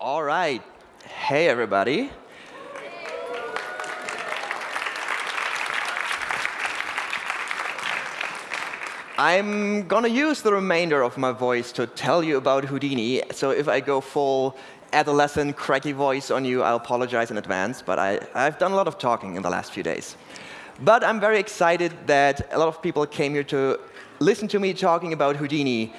All right. Hey, everybody. I'm going to use the remainder of my voice to tell you about Houdini. So if I go full adolescent, cracky voice on you, I apologize in advance. But I, I've done a lot of talking in the last few days. But I'm very excited that a lot of people came here to listen to me talking about Houdini,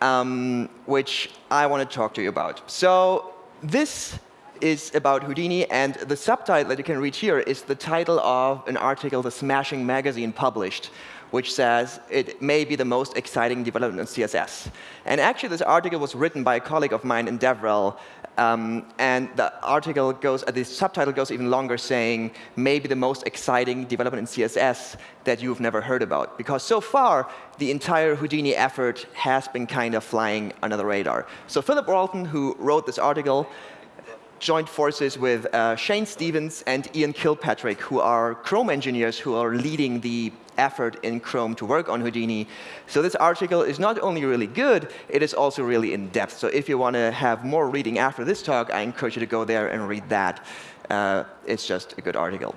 um, which I want to talk to you about. So this is about Houdini, and the subtitle that you can read here is the title of an article the Smashing magazine published which says it may be the most exciting development in CSS. And actually, this article was written by a colleague of mine in DevRel, um, and the article goes, uh, the subtitle goes even longer, saying maybe the most exciting development in CSS that you've never heard about. Because so far, the entire Houdini effort has been kind of flying under the radar. So Philip Walton, who wrote this article, joined forces with uh, Shane Stevens and Ian Kilpatrick, who are Chrome engineers who are leading the effort in Chrome to work on Houdini. So this article is not only really good, it is also really in-depth. So if you want to have more reading after this talk, I encourage you to go there and read that. Uh, it's just a good article.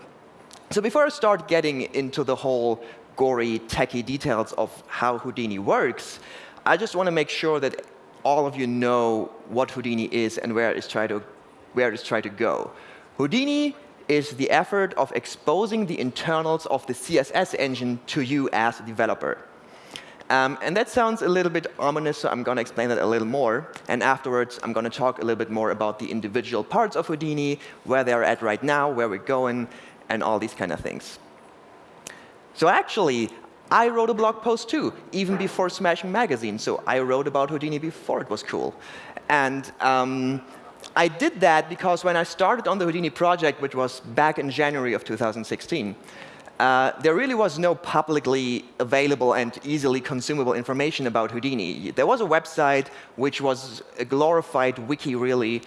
So before I start getting into the whole gory, techy details of how Houdini works, I just want to make sure that all of you know what Houdini is and where it's trying to, where it's trying to go. Houdini is the effort of exposing the internals of the CSS engine to you as a developer. Um, and that sounds a little bit ominous, so I'm going to explain that a little more. And afterwards, I'm going to talk a little bit more about the individual parts of Houdini, where they're at right now, where we're going, and all these kind of things. So actually, I wrote a blog post too, even before Smashing Magazine. So I wrote about Houdini before it was cool. And um, I did that because when I started on the Houdini project, which was back in January of 2016, uh, there really was no publicly available and easily consumable information about Houdini. There was a website which was a glorified wiki, really,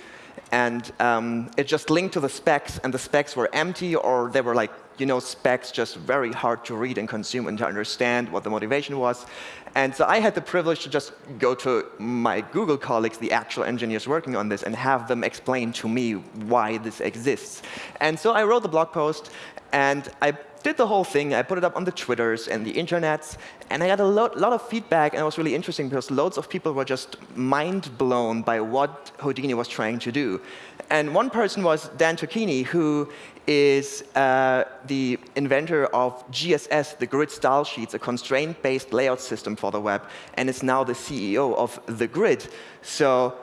and um, it just linked to the specs, and the specs were empty, or they were like, you know, specs just very hard to read and consume and to understand what the motivation was. And so I had the privilege to just go to my Google colleagues, the actual engineers working on this, and have them explain to me why this exists. And so I wrote the blog post, and I did the whole thing. I put it up on the Twitters and the internets, and I got a lot, lot of feedback, and it was really interesting because loads of people were just mind blown by what Houdini was trying to do. And one person was Dan Tocchini, who is uh, the inventor of GSS, the Grid Style Sheets, a constraint-based layout system for the web, and is now the CEO of The Grid. So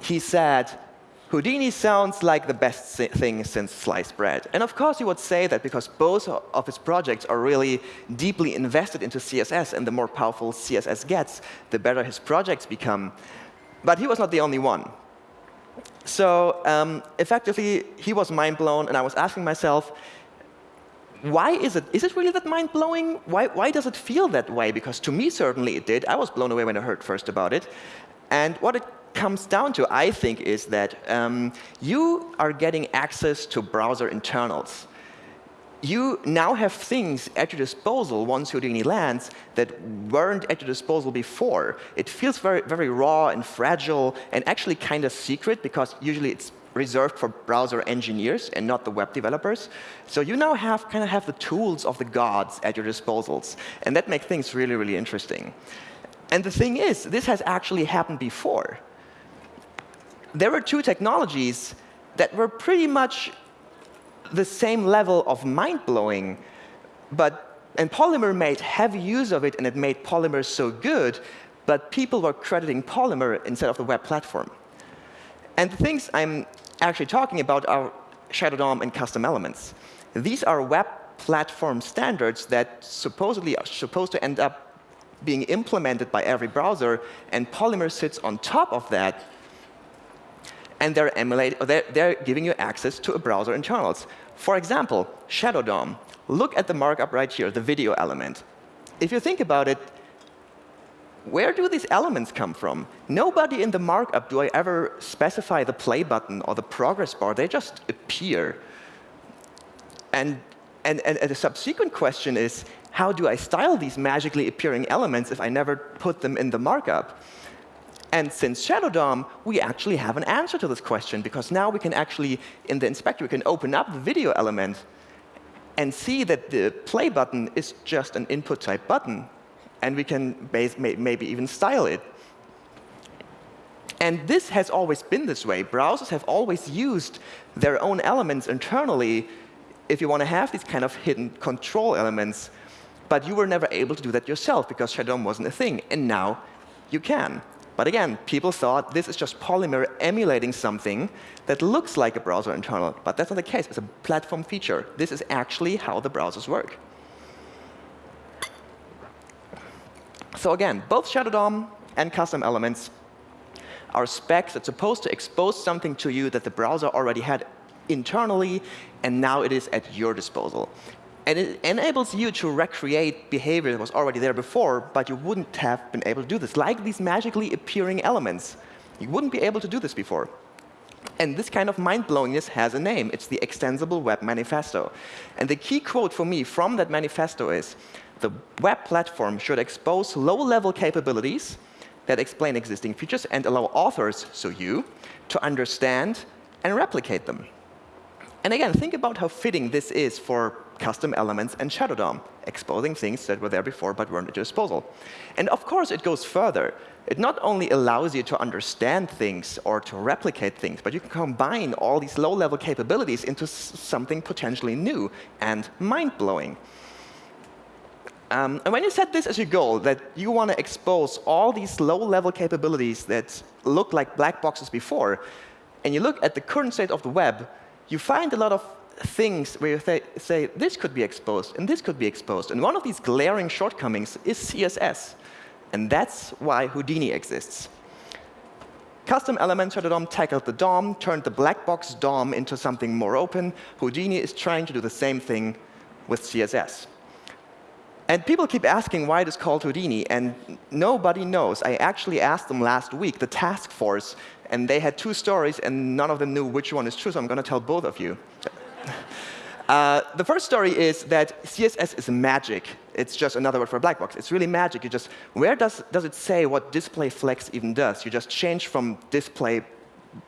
he said, Houdini sounds like the best thing since sliced bread. And of course, he would say that because both of his projects are really deeply invested into CSS, and the more powerful CSS gets, the better his projects become. But he was not the only one. So um, effectively, he was mind blown, and I was asking myself, why is it? Is it really that mind blowing? Why, why does it feel that way? Because to me, certainly it did. I was blown away when I heard first about it. And what it comes down to, I think, is that um, you are getting access to browser internals you now have things at your disposal once Houdini lands that weren't at your disposal before. It feels very, very raw and fragile and actually kind of secret because usually it's reserved for browser engineers and not the web developers. So you now have kind of have the tools of the gods at your disposals. And that makes things really, really interesting. And the thing is, this has actually happened before. There were two technologies that were pretty much the same level of mind-blowing, but and Polymer made heavy use of it, and it made Polymer so good, but people were crediting Polymer instead of the web platform. And the things I'm actually talking about are Shadow DOM and custom elements. These are web platform standards that supposedly are supposed to end up being implemented by every browser, and Polymer sits on top of that, and they're, they're, they're giving you access to a browser internals. For example, Shadow DOM. Look at the markup right here, the video element. If you think about it, where do these elements come from? Nobody in the markup do I ever specify the play button or the progress bar. They just appear. And, and, and a subsequent question is, how do I style these magically appearing elements if I never put them in the markup? And since Shadow DOM, we actually have an answer to this question, because now we can actually, in the inspector, we can open up the video element and see that the play button is just an input type button. And we can base, may, maybe even style it. And this has always been this way. Browsers have always used their own elements internally if you want to have these kind of hidden control elements. But you were never able to do that yourself because Shadow DOM wasn't a thing. And now you can. But again, people thought this is just Polymer emulating something that looks like a browser internal. But that's not the case. It's a platform feature. This is actually how the browsers work. So again, both Shadow DOM and custom elements are specs that's supposed to expose something to you that the browser already had internally, and now it is at your disposal. And it enables you to recreate behavior that was already there before, but you wouldn't have been able to do this, like these magically appearing elements. You wouldn't be able to do this before. And this kind of mind-blowingness has a name. It's the Extensible Web Manifesto. And the key quote for me from that manifesto is, the web platform should expose low-level capabilities that explain existing features and allow authors, so you, to understand and replicate them. And again, think about how fitting this is for custom elements and Shadow DOM, exposing things that were there before but weren't at your disposal. And of course, it goes further. It not only allows you to understand things or to replicate things, but you can combine all these low-level capabilities into something potentially new and mind-blowing. Um, and when you set this as your goal, that you want to expose all these low-level capabilities that look like black boxes before, and you look at the current state of the web, you find a lot of things where you th say, this could be exposed, and this could be exposed. And one of these glaring shortcomings is CSS. And that's why Houdini exists. Custom elements DOM tackled the DOM, turned the black box DOM into something more open. Houdini is trying to do the same thing with CSS. And people keep asking why it is called Houdini, and nobody knows. I actually asked them last week, the task force, and they had two stories, and none of them knew which one is true, so I'm going to tell both of you. Uh, the first story is that CSS is magic. It's just another word for a black box. It's really magic. You just, where does, does it say what display flex even does? You just change from display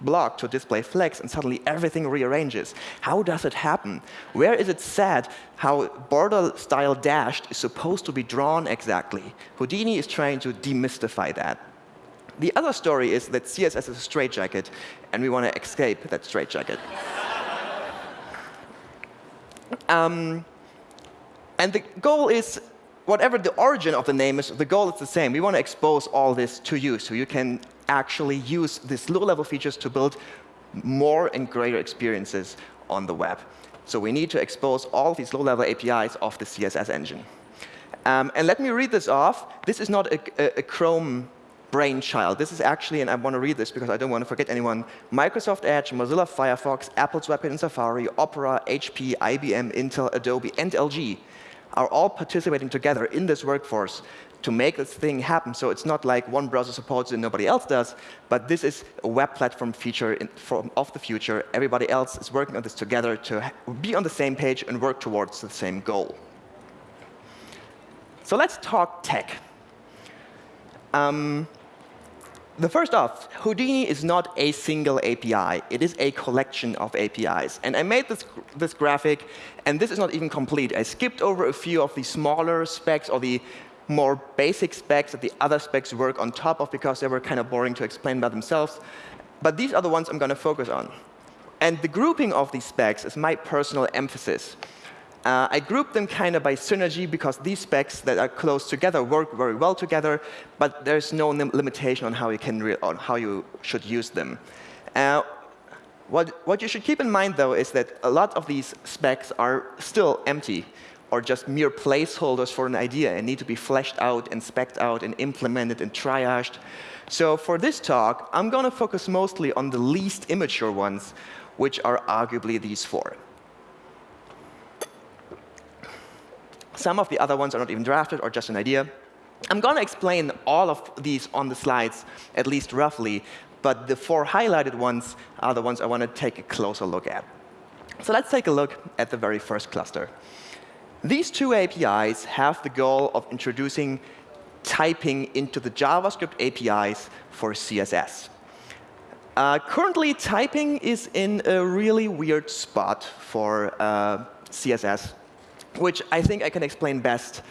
block to display flex, and suddenly everything rearranges. How does it happen? Where is it said how border style dashed is supposed to be drawn exactly? Houdini is trying to demystify that. The other story is that CSS is a straitjacket, and we want to escape that straitjacket. Um, and the goal is, whatever the origin of the name is, the goal is the same. We want to expose all this to you, so you can actually use these low-level features to build more and greater experiences on the web. So we need to expose all these low-level APIs of the CSS engine. Um, and let me read this off. This is not a, a, a Chrome brainchild. This is actually, and I want to read this because I don't want to forget anyone, Microsoft Edge, Mozilla Firefox, Apple's WebKit and Safari, Opera, HP, IBM, Intel, Adobe, and LG are all participating together in this workforce to make this thing happen. So it's not like one browser supports it and nobody else does, but this is a web platform feature in, from, of the future. Everybody else is working on this together to be on the same page and work towards the same goal. So let's talk tech. Um, the first off, Houdini is not a single API. It is a collection of APIs. And I made this, this graphic, and this is not even complete. I skipped over a few of the smaller specs or the more basic specs that the other specs work on top of because they were kind of boring to explain by themselves. But these are the ones I'm going to focus on. And the grouping of these specs is my personal emphasis. Uh, I group them kind of by synergy because these specs that are close together work very well together, but there's no limitation on how you can on how you should use them. Uh, what, what you should keep in mind, though, is that a lot of these specs are still empty or just mere placeholders for an idea and need to be fleshed out and specced out and implemented and triaged. So for this talk, I'm going to focus mostly on the least immature ones, which are arguably these four. Some of the other ones are not even drafted or just an idea. I'm going to explain all of these on the slides, at least roughly, but the four highlighted ones are the ones I want to take a closer look at. So let's take a look at the very first cluster. These two APIs have the goal of introducing typing into the JavaScript APIs for CSS. Uh, currently, typing is in a really weird spot for uh, CSS, which I think I can explain best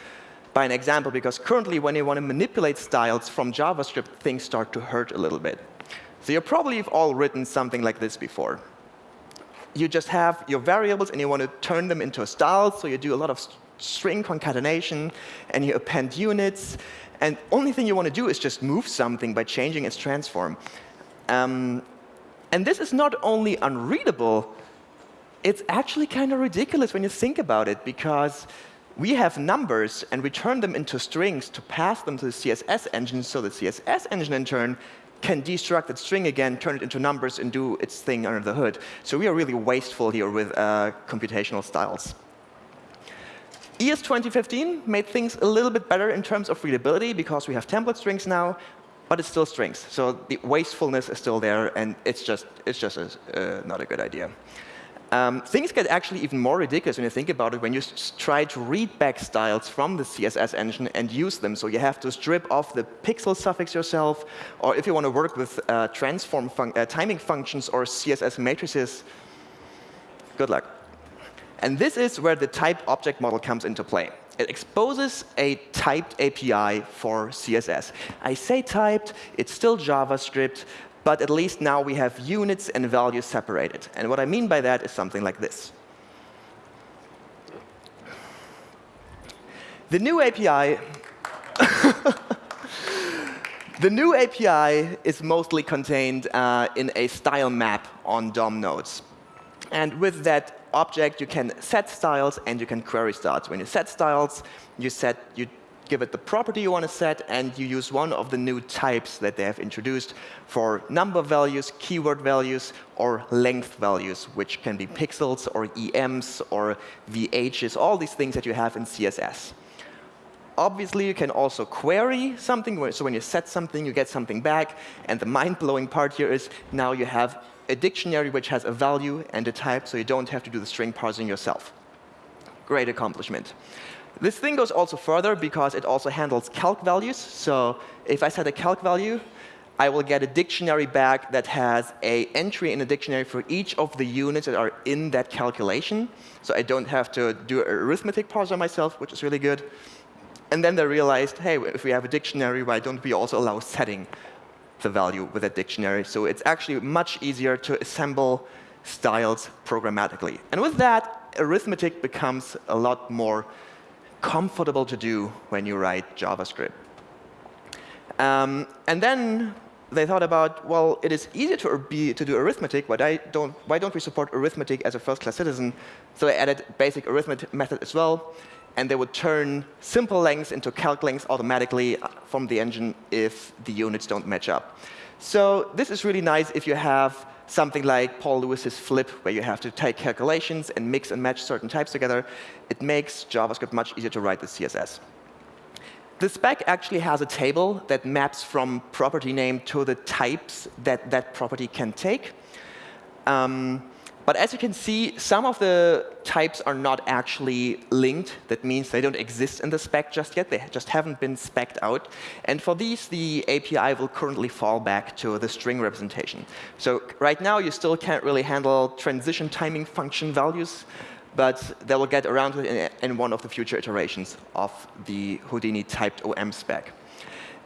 by an example, because currently when you want to manipulate styles from JavaScript, things start to hurt a little bit. So you probably have all written something like this before. You just have your variables, and you want to turn them into a style, so you do a lot of string concatenation, and you append units. And only thing you want to do is just move something by changing its transform. Um, and this is not only unreadable, it's actually kind of ridiculous when you think about it, because we have numbers, and we turn them into strings to pass them to the CSS engine, so the CSS engine, in turn, can destruct that string again, turn it into numbers, and do its thing under the hood. So we are really wasteful here with uh, computational styles. ES 2015 made things a little bit better in terms of readability, because we have template strings now, but it's still strings. So the wastefulness is still there, and it's just, it's just a, uh, not a good idea. Um, things get actually even more ridiculous when you think about it when you try to read back styles from the CSS engine and use them. So you have to strip off the pixel suffix yourself, or if you want to work with uh, transform fun uh, timing functions or CSS matrices, good luck. And this is where the type object model comes into play. It exposes a typed API for CSS. I say typed, it's still JavaScript, but at least now we have units and values separated. And what I mean by that is something like this. The new API The new API is mostly contained uh, in a style map on DOM nodes. And with that object, you can set styles and you can query styles. When you set styles, you set you give it the property you want to set, and you use one of the new types that they have introduced for number values, keyword values, or length values, which can be pixels or EMs or VHs, all these things that you have in CSS. Obviously, you can also query something. So when you set something, you get something back. And the mind-blowing part here is now you have a dictionary which has a value and a type, so you don't have to do the string parsing yourself. Great accomplishment. This thing goes also further because it also handles calc values. So if I set a calc value, I will get a dictionary back that has a entry in a dictionary for each of the units that are in that calculation. So I don't have to do an arithmetic parser myself, which is really good. And then they realized, hey, if we have a dictionary, why don't we also allow setting the value with that dictionary? So it's actually much easier to assemble styles programmatically. And with that, arithmetic becomes a lot more comfortable to do when you write JavaScript. Um, and then they thought about, well, it is easy to, be, to do arithmetic, don't, why don't we support arithmetic as a first-class citizen? So they added basic arithmetic method as well, and they would turn simple lengths into calc lengths automatically from the engine if the units don't match up. So this is really nice if you have something like Paul Lewis's flip, where you have to take calculations and mix and match certain types together, it makes JavaScript much easier to write the CSS. The spec actually has a table that maps from property name to the types that that property can take. Um, but as you can see, some of the types are not actually linked. That means they don't exist in the spec just yet. They just haven't been specced out. And for these, the API will currently fall back to the string representation. So right now, you still can't really handle transition timing function values. But they will get around to it in one of the future iterations of the Houdini typed OM spec.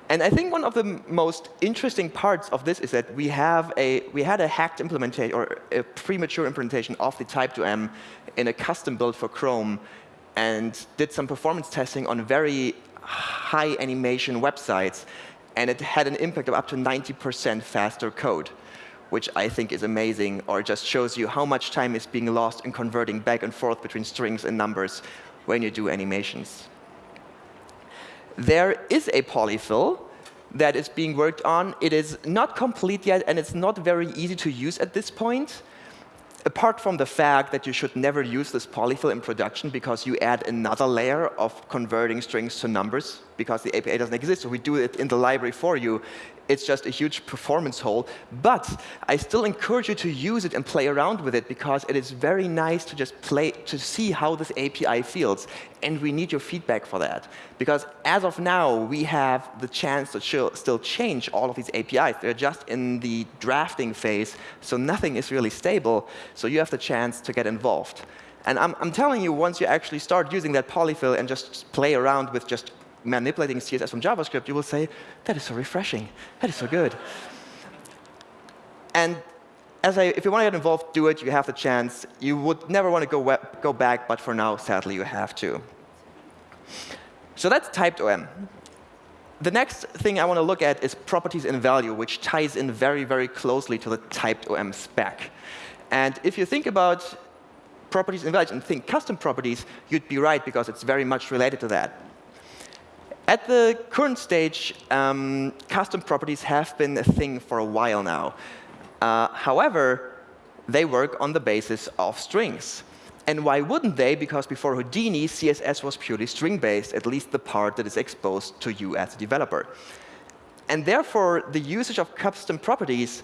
And I think one of the most interesting parts of this is that we have a we had a hacked implementation or a premature implementation of the typed OM in a custom build for Chrome, and did some performance testing on very high animation websites, and it had an impact of up to 90% faster code, which I think is amazing, or just shows you how much time is being lost in converting back and forth between strings and numbers when you do animations. There is a polyfill that is being worked on. It is not complete yet, and it's not very easy to use at this point. Apart from the fact that you should never use this polyfill in production because you add another layer of converting strings to numbers because the API doesn't exist. So we do it in the library for you. It's just a huge performance hole. But I still encourage you to use it and play around with it because it is very nice to just play to see how this API feels. And we need your feedback for that Because as of now, we have the chance to still change all of these APIs. They're just in the drafting phase, so nothing is really stable. So you have the chance to get involved. And I'm, I'm telling you, once you actually start using that polyfill and just play around with just manipulating CSS from JavaScript, you will say, that is so refreshing. That is so good. And as I, if you want to get involved, do it. You have the chance. You would never want to go, go back, but for now, sadly, you have to. So that's typed OM. The next thing I want to look at is properties and value, which ties in very, very closely to the typed OM spec. And if you think about properties and value and think custom properties, you'd be right because it's very much related to that. At the current stage, um, custom properties have been a thing for a while now. Uh, however, they work on the basis of strings. And why wouldn't they? Because before Houdini, CSS was purely string-based, at least the part that is exposed to you as a developer. And therefore, the usage of custom properties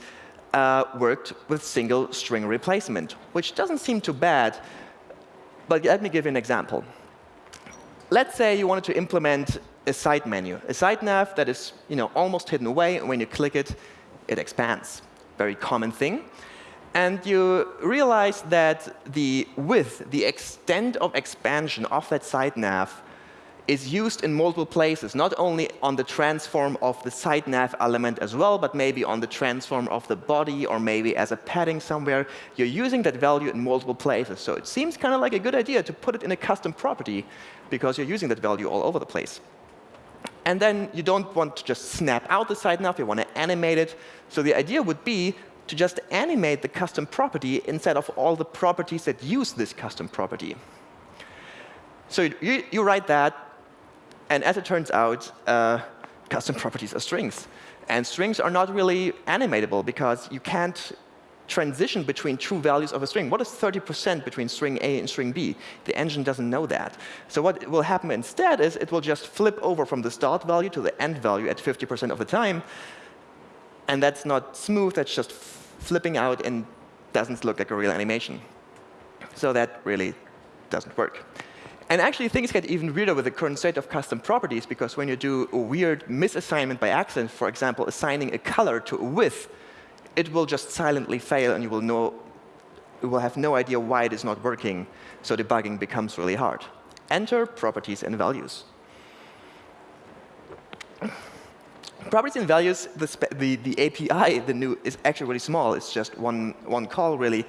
uh, worked with single string replacement, which doesn't seem too bad. But let me give you an example. Let's say you wanted to implement a side menu, a side nav that is you know, almost hidden away, and when you click it, it expands. Very common thing and you realize that the width, the extent of expansion of that side nav is used in multiple places, not only on the transform of the side nav element as well, but maybe on the transform of the body or maybe as a padding somewhere. You're using that value in multiple places. So it seems kind of like a good idea to put it in a custom property because you're using that value all over the place. And then you don't want to just snap out the side nav, you want to animate it. So the idea would be to just animate the custom property instead of all the properties that use this custom property. So you, you write that, and as it turns out, uh, custom properties are strings. And strings are not really animatable because you can't transition between true values of a string. What is 30% between string A and string B? The engine doesn't know that. So what will happen instead is it will just flip over from the start value to the end value at 50% of the time, and that's not smooth, that's just flipping out and doesn't look like a real animation. So that really doesn't work. And actually, things get even weirder with the current state of custom properties, because when you do a weird misassignment by accident, for example, assigning a color to a width, it will just silently fail, and you will, know, you will have no idea why it is not working. So debugging becomes really hard. Enter properties and values. properties and values, the, the, the API, the new, is actually really small. It's just one, one call, really,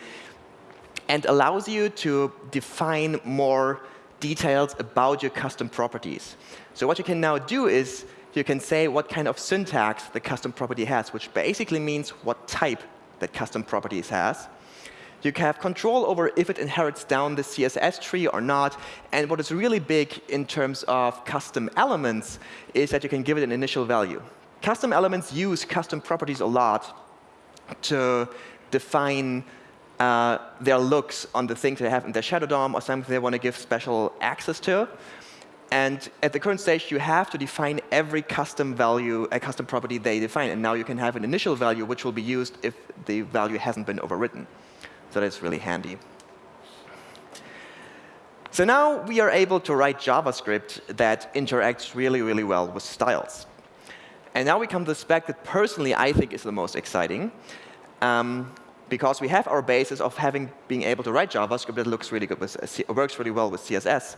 and allows you to define more details about your custom properties. So what you can now do is you can say what kind of syntax the custom property has, which basically means what type that custom properties has. You can have control over if it inherits down the CSS tree or not. And what is really big in terms of custom elements is that you can give it an initial value. Custom elements use custom properties a lot to define uh, their looks on the things they have in their shadow DOM or something they want to give special access to. And at the current stage, you have to define every custom value, a custom property they define. And now you can have an initial value, which will be used if the value hasn't been overwritten. So that's really handy. So now we are able to write JavaScript that interacts really, really well with styles. And now we come to the spec that personally I think is the most exciting. Um, because we have our basis of having being able to write JavaScript that looks really good with, works really well with CSS.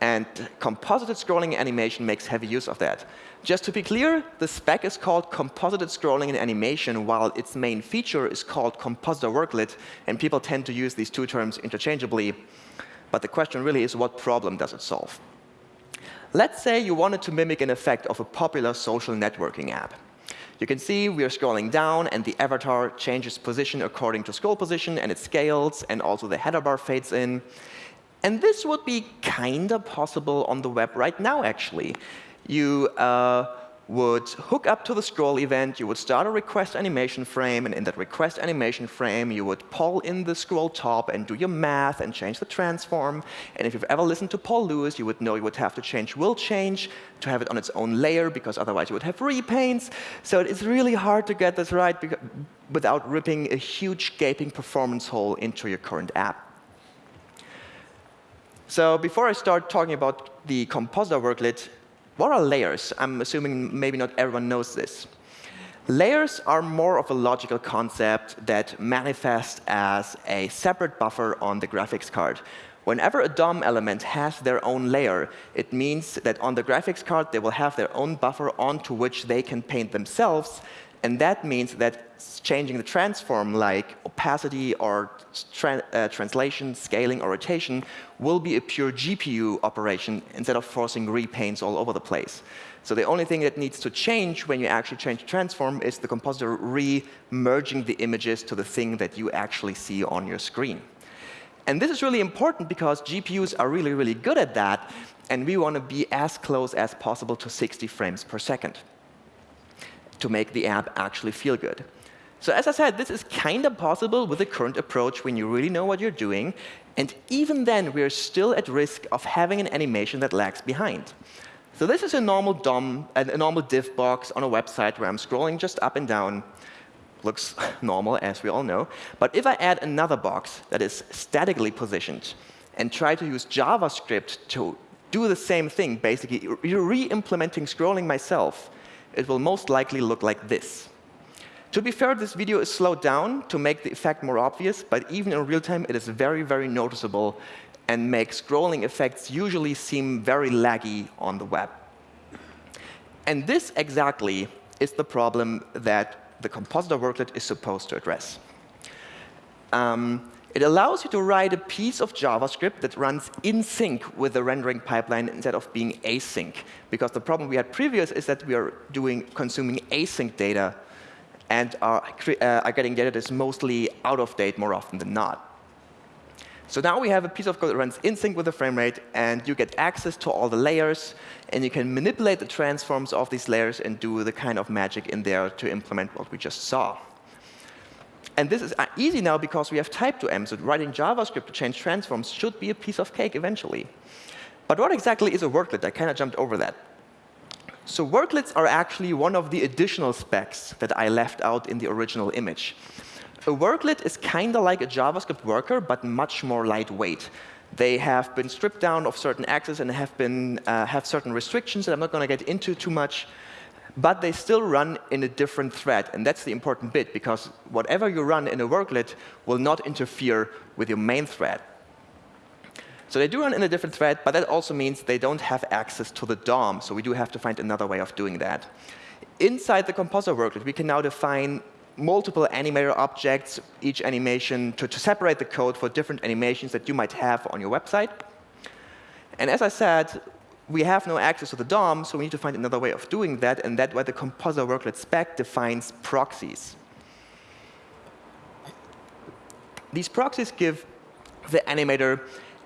And composited scrolling animation makes heavy use of that. Just to be clear, the spec is called composited scrolling and animation, while its main feature is called compositor worklet. And people tend to use these two terms interchangeably. But the question really is, what problem does it solve? Let's say you wanted to mimic an effect of a popular social networking app. You can see we are scrolling down, and the avatar changes position according to scroll position, and it scales, and also the header bar fades in. And this would be kind of possible on the web right now, actually. You uh, would hook up to the scroll event, you would start a request animation frame, and in that request animation frame, you would pull in the scroll top and do your math and change the transform. And if you've ever listened to Paul Lewis, you would know you would have to change will change to have it on its own layer, because otherwise you would have repaints. So it's really hard to get this right without ripping a huge gaping performance hole into your current app. So before I start talking about the compositor worklet, what are layers? I'm assuming maybe not everyone knows this. Layers are more of a logical concept that manifest as a separate buffer on the graphics card. Whenever a DOM element has their own layer, it means that on the graphics card, they will have their own buffer onto which they can paint themselves. And that means that changing the transform, like opacity or tra uh, translation, scaling, or rotation, will be a pure GPU operation instead of forcing repaints all over the place. So the only thing that needs to change when you actually change the transform is the compositor re-merging the images to the thing that you actually see on your screen. And this is really important because GPUs are really, really good at that, and we want to be as close as possible to 60 frames per second to make the app actually feel good. So as I said, this is kind of possible with the current approach when you really know what you're doing, and even then, we're still at risk of having an animation that lags behind. So this is a normal DOM, a normal div box on a website where I'm scrolling just up and down looks normal, as we all know. But if I add another box that is statically positioned and try to use JavaScript to do the same thing, basically re-implementing scrolling myself, it will most likely look like this. To be fair, this video is slowed down to make the effect more obvious, but even in real time, it is very, very noticeable and makes scrolling effects usually seem very laggy on the web. And this exactly is the problem that the compositor worklet is supposed to address. Um, it allows you to write a piece of JavaScript that runs in sync with the rendering pipeline instead of being async. Because the problem we had previous is that we are doing consuming async data and are, uh, are getting data that's mostly out of date more often than not. So now we have a piece of code that runs in sync with the frame rate, and you get access to all the layers, and you can manipulate the transforms of these layers and do the kind of magic in there to implement what we just saw. And this is uh, easy now because we have typed OM, so writing JavaScript to change transforms should be a piece of cake eventually. But what exactly is a worklet? I kind of jumped over that. So worklets are actually one of the additional specs that I left out in the original image. A worklet is kind of like a JavaScript worker, but much more lightweight. They have been stripped down of certain access and have, been, uh, have certain restrictions that I'm not going to get into too much. But they still run in a different thread. And that's the important bit, because whatever you run in a worklet will not interfere with your main thread. So they do run in a different thread, but that also means they don't have access to the DOM. So we do have to find another way of doing that. Inside the compositor worklet, we can now define multiple animator objects, each animation, to, to separate the code for different animations that you might have on your website. And as I said, we have no access to the DOM, so we need to find another way of doing that, and that's why the compositor worklet spec defines proxies. These proxies give the animator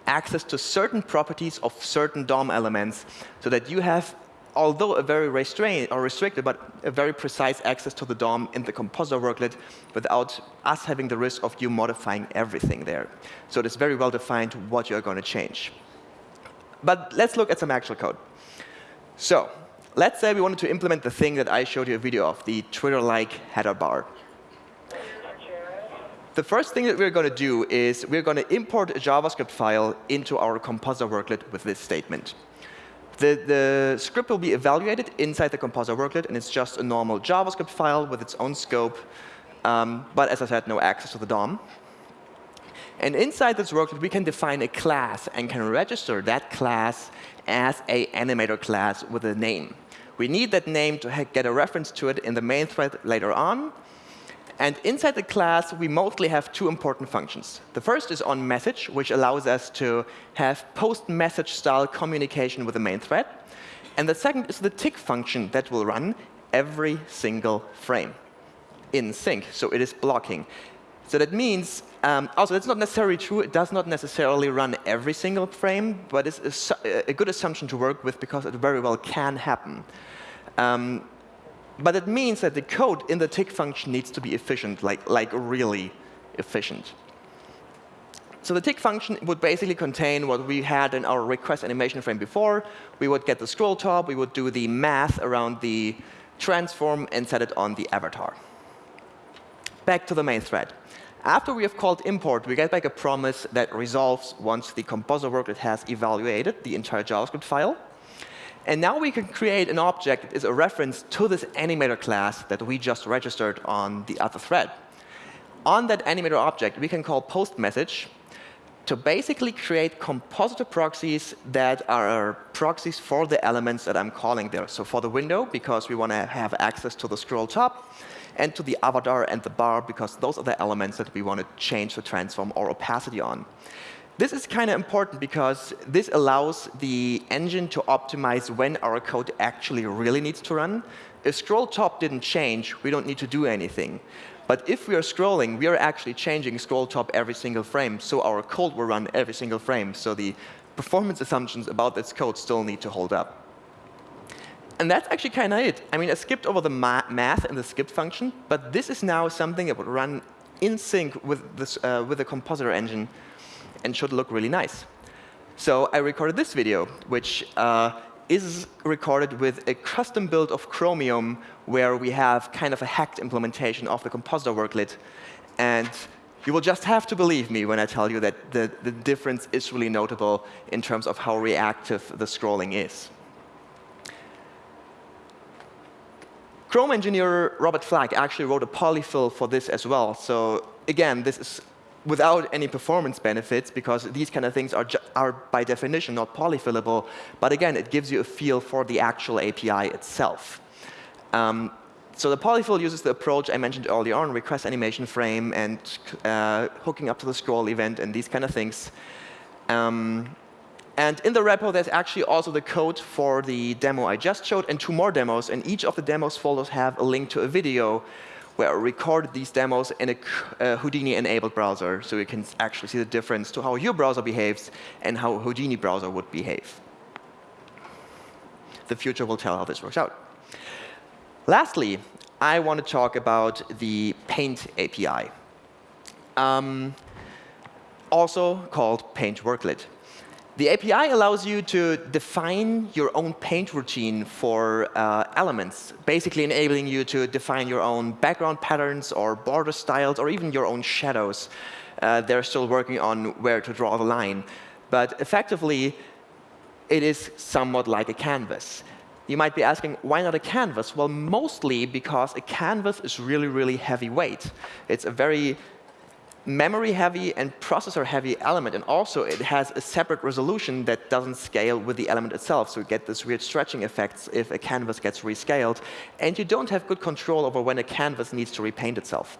access to certain properties of certain DOM elements so that you have although a very restrained or restricted, but a very precise access to the DOM in the compositor worklet without us having the risk of you modifying everything there. So it is very well defined what you're going to change. But let's look at some actual code. So let's say we wanted to implement the thing that I showed you a video of, the Twitter-like header bar. The first thing that we're going to do is we're going to import a JavaScript file into our compositor worklet with this statement. The, the, script will be evaluated inside the compositor worklet, and it's just a normal JavaScript file with its own scope. Um, but as I said, no access to the DOM. And inside this worklet, we can define a class and can register that class as a animator class with a name. We need that name to get a reference to it in the main thread later on. And inside the class, we mostly have two important functions. The first is on message, which allows us to have post-message style communication with the main thread. And the second is the tick function that will run every single frame in sync. So it is blocking. So that means, um, also, that's not necessarily true. It does not necessarily run every single frame, but it's a, a good assumption to work with because it very well can happen. Um, but it means that the code in the tick function needs to be efficient, like, like really efficient. So the tick function would basically contain what we had in our request animation frame before. We would get the scroll top, we would do the math around the transform, and set it on the avatar. Back to the main thread. After we have called import, we get back a promise that resolves once the compositor worklet has evaluated the entire JavaScript file. And now we can create an object that is a reference to this animator class that we just registered on the other thread. On that animator object, we can call post message to basically create compositor proxies that are proxies for the elements that I'm calling there. So for the window, because we want to have access to the scroll top, and to the avatar and the bar, because those are the elements that we want to change the transform or opacity on. This is kind of important because this allows the engine to optimize when our code actually really needs to run. If scroll top didn't change, we don't need to do anything. But if we are scrolling, we are actually changing scroll top every single frame, so our code will run every single frame. So the performance assumptions about this code still need to hold up. And that's actually kind of it. I mean, I skipped over the ma math and the skip function, but this is now something that would run in sync with, this, uh, with the compositor engine and should look really nice. So I recorded this video, which uh, is recorded with a custom build of Chromium where we have kind of a hacked implementation of the compositor worklet. And you will just have to believe me when I tell you that the, the difference is really notable in terms of how reactive the scrolling is. Chrome engineer Robert Flack actually wrote a polyfill for this as well. So again, this is without any performance benefits, because these kind of things are, are by definition not polyfillable. But again, it gives you a feel for the actual API itself. Um, so the polyfill uses the approach I mentioned earlier on, request animation frame and uh, hooking up to the scroll event and these kind of things. Um, and in the repo, there's actually also the code for the demo I just showed and two more demos. And each of the demos folders have a link to a video where I recorded these demos in a uh, Houdini-enabled browser, so you can actually see the difference to how your browser behaves and how Houdini browser would behave. The future will tell how this works out. Lastly, I want to talk about the Paint API, um, also called Paint Worklet. The API allows you to define your own paint routine for uh, elements, basically enabling you to define your own background patterns or border styles or even your own shadows. Uh, they're still working on where to draw the line. But effectively, it is somewhat like a canvas. You might be asking, why not a canvas? Well, mostly because a canvas is really, really heavyweight. It's a very memory heavy and processor heavy element. And also, it has a separate resolution that doesn't scale with the element itself. So you get this weird stretching effects if a canvas gets rescaled. And you don't have good control over when a canvas needs to repaint itself.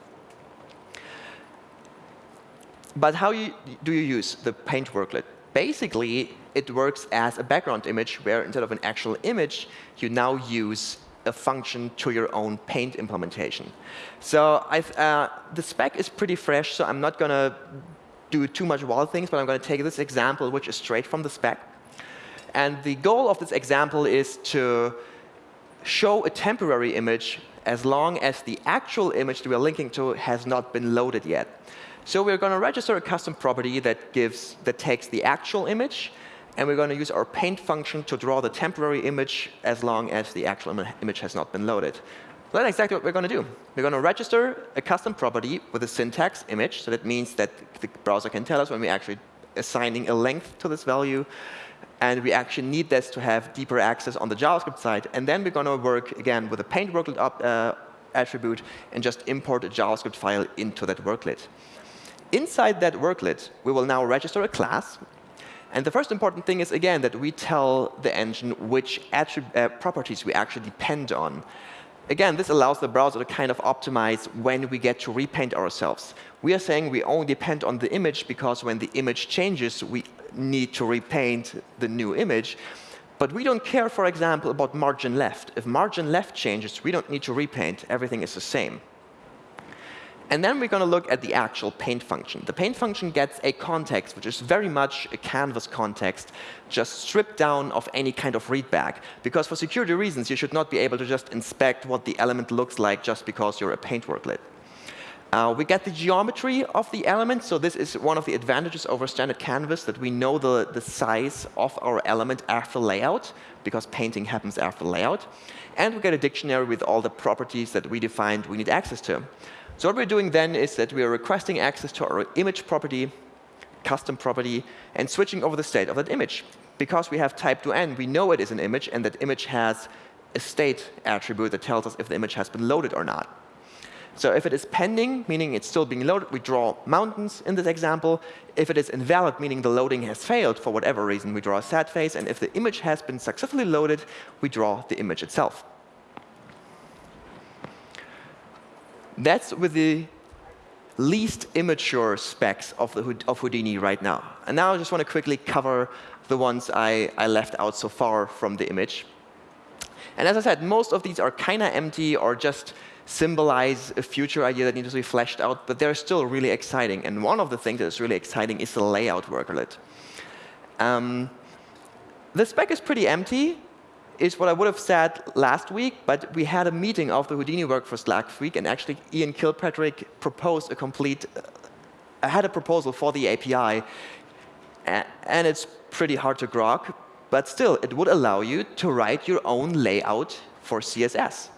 But how you, do you use the paint worklet? Basically, it works as a background image where instead of an actual image, you now use a function to your own paint implementation. So uh, the spec is pretty fresh, so I'm not going to do too much wild things, but I'm going to take this example, which is straight from the spec. And the goal of this example is to show a temporary image as long as the actual image that we're linking to has not been loaded yet. So we're going to register a custom property that gives that takes the actual image and we're going to use our paint function to draw the temporary image as long as the actual Im image has not been loaded. That's exactly what we're going to do. We're going to register a custom property with a syntax image. So that means that the browser can tell us when we're actually assigning a length to this value. And we actually need this to have deeper access on the JavaScript side. And then we're going to work, again, with a paint worklet up, uh, attribute and just import a JavaScript file into that worklet. Inside that worklet, we will now register a class and the first important thing is, again, that we tell the engine which uh, properties we actually depend on. Again, this allows the browser to kind of optimize when we get to repaint ourselves. We are saying we only depend on the image because when the image changes, we need to repaint the new image. But we don't care, for example, about margin left. If margin left changes, we don't need to repaint. Everything is the same. And then we're going to look at the actual paint function. The paint function gets a context, which is very much a canvas context, just stripped down of any kind of readback. Because for security reasons, you should not be able to just inspect what the element looks like just because you're a paint worklet. Uh, we get the geometry of the element. So this is one of the advantages over standard canvas, that we know the, the size of our element after layout, because painting happens after layout. And we get a dictionary with all the properties that we defined we need access to. So what we're doing then is that we are requesting access to our image property, custom property, and switching over the state of that image. because we have typed OM, we know it is an image, and that image has a state attribute that tells us if the image has been loaded or not. So if it is pending, meaning it's still being loaded, we draw mountains in this example. If it is invalid, meaning the loading has failed for whatever reason, we draw a sad face. And if the image has been successfully loaded, we draw the image itself. That's with the least immature specs of, the, of Houdini right now. And now I just want to quickly cover the ones I, I left out so far from the image. And as I said, most of these are kind of empty or just symbolize a future idea that needs to be fleshed out, but they're still really exciting. And one of the things that is really exciting is the layout worklet. Um, the spec is pretty empty, is what I would have said last week, but we had a meeting of the Houdini workforce Slack week, and actually Ian Kilpatrick proposed a complete, uh, had a proposal for the API, and it's pretty hard to grok, but still, it would allow you to write your own layout for CSS.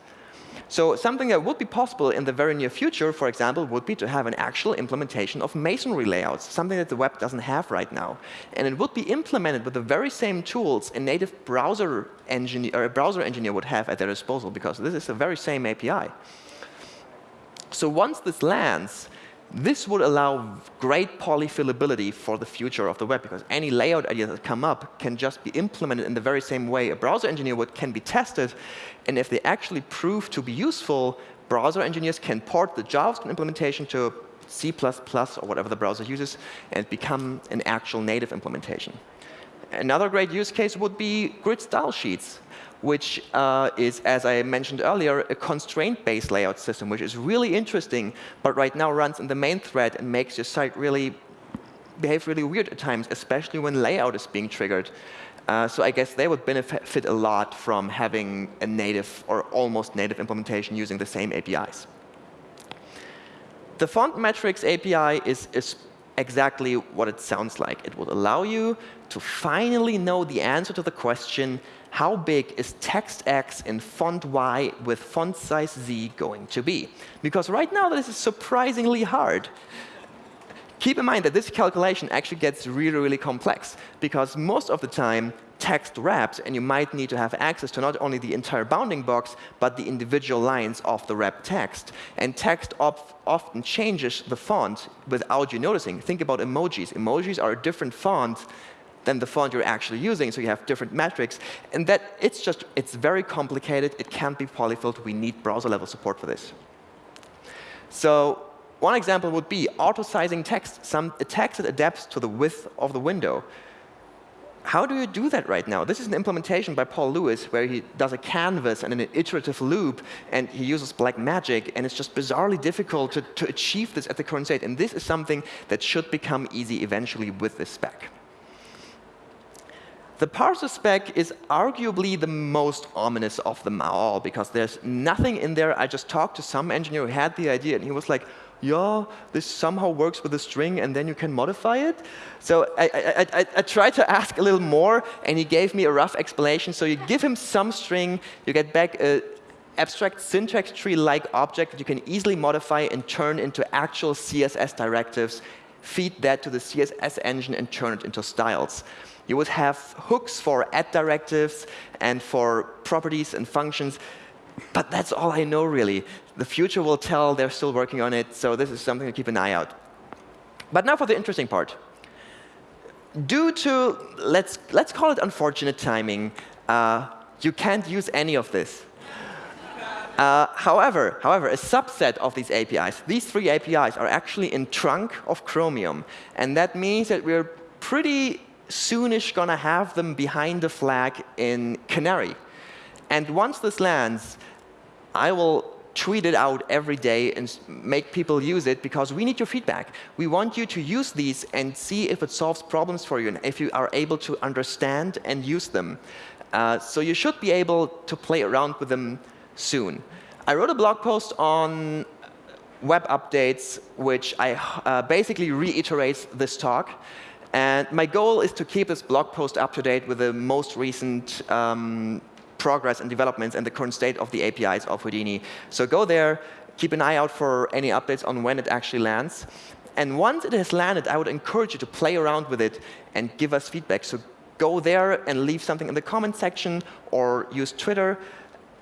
So something that would be possible in the very near future, for example, would be to have an actual implementation of masonry layouts, something that the web doesn't have right now. And it would be implemented with the very same tools a native browser engineer, or a browser engineer would have at their disposal, because this is the very same API. So once this lands, this would allow great polyfillability for the future of the web, because any layout ideas that come up can just be implemented in the very same way a browser engineer would can be tested. And if they actually prove to be useful, browser engineers can port the JavaScript implementation to C++ or whatever the browser uses and become an actual native implementation. Another great use case would be grid style sheets which uh, is, as I mentioned earlier, a constraint-based layout system, which is really interesting, but right now runs in the main thread and makes your site really behave really weird at times, especially when layout is being triggered. Uh, so I guess they would benefit a lot from having a native or almost native implementation using the same APIs. The font metrics API is, is exactly what it sounds like. It will allow you to finally know the answer to the question, how big is text X in font Y with font size Z going to be? Because right now, this is surprisingly hard. Keep in mind that this calculation actually gets really, really complex, because most of the time, text wraps, and you might need to have access to not only the entire bounding box, but the individual lines of the wrap text. And text often changes the font without you noticing. Think about emojis. Emojis are a different font than the font you're actually using, so you have different metrics. And that it's just, it's very complicated. It can't be polyfilled. We need browser-level support for this. So one example would be auto-sizing text, some text that adapts to the width of the window. How do you do that right now? This is an implementation by Paul Lewis where he does a canvas and an iterative loop, and he uses black magic, and it's just bizarrely difficult to, to achieve this at the current state. And this is something that should become easy eventually with this spec. The parser spec is arguably the most ominous of them all, because there's nothing in there. I just talked to some engineer who had the idea, and he was like, yeah, this somehow works with a string, and then you can modify it. So I, I, I, I, tried to ask a little more, and he gave me a rough explanation. So you give him some string, you get back a abstract syntax tree-like object that you can easily modify and turn into actual CSS directives, feed that to the CSS engine, and turn it into styles. You would have hooks for add directives and for properties and functions. But that's all I know, really. The future will tell. They're still working on it. So this is something to keep an eye out. But now for the interesting part. Due to, let's, let's call it unfortunate timing, uh, you can't use any of this. Uh, however, however, a subset of these APIs, these three APIs, are actually in trunk of Chromium. And that means that we're pretty soonish going to have them behind the flag in Canary. And once this lands, I will tweet it out every day and make people use it because we need your feedback. We want you to use these and see if it solves problems for you and if you are able to understand and use them. Uh, so you should be able to play around with them soon. I wrote a blog post on web updates, which I uh, basically reiterates this talk. And my goal is to keep this blog post up to date with the most recent um, progress and developments and the current state of the APIs of Houdini. So go there, keep an eye out for any updates on when it actually lands. And once it has landed, I would encourage you to play around with it and give us feedback. So go there and leave something in the comment section or use Twitter.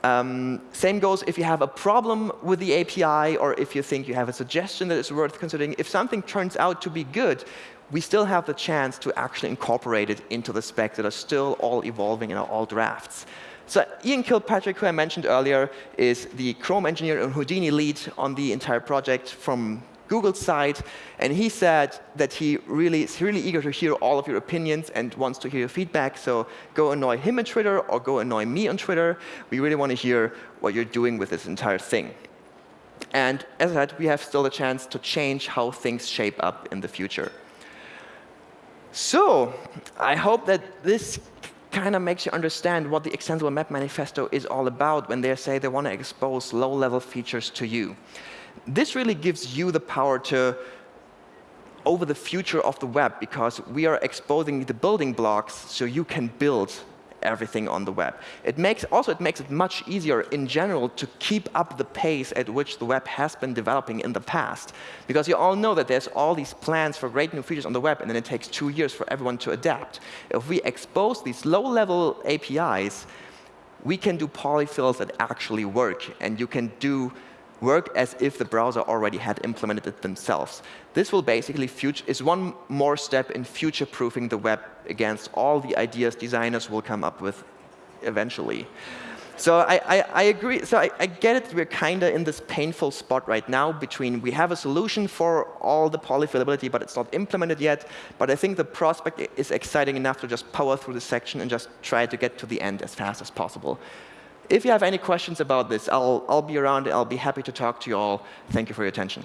Um, same goes if you have a problem with the API or if you think you have a suggestion that is worth considering. If something turns out to be good, we still have the chance to actually incorporate it into the specs that are still all evolving and are all drafts. So Ian Kilpatrick, who I mentioned earlier, is the Chrome engineer and Houdini lead on the entire project from Google's side. And he said that he really is really eager to hear all of your opinions and wants to hear your feedback. So go annoy him on Twitter or go annoy me on Twitter. We really want to hear what you're doing with this entire thing. And as I said, we have still a chance to change how things shape up in the future. So I hope that this kind of makes you understand what the Extensible Web Manifesto is all about when they say they want to expose low-level features to you. This really gives you the power to over the future of the web because we are exposing the building blocks so you can build everything on the web. It makes, also, it makes it much easier in general to keep up the pace at which the web has been developing in the past. Because you all know that there's all these plans for great new features on the web, and then it takes two years for everyone to adapt. If we expose these low-level APIs, we can do polyfills that actually work, and you can do work as if the browser already had implemented it themselves. This will basically is one more step in future-proofing the web against all the ideas designers will come up with eventually. So I, I, I agree. So I, I, get it. We're kind of in this painful spot right now between we have a solution for all the polyfillability, but it's not implemented yet. But I think the prospect is exciting enough to just power through the section and just try to get to the end as fast as possible. If you have any questions about this, I'll, I'll be around. I'll be happy to talk to you all. Thank you for your attention.